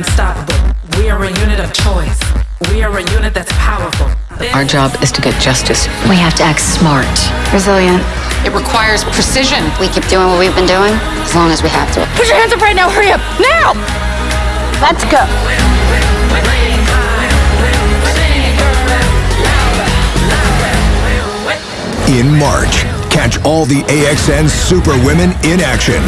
unstoppable. We are a unit of choice. We are a unit that's powerful. Our job is to get justice. We have to act smart, resilient. It requires precision. We keep doing what we've been doing as long as we have to. Put your hands up right now. Hurry up. Now! Let's go. In March, catch all the AXN Superwomen in action.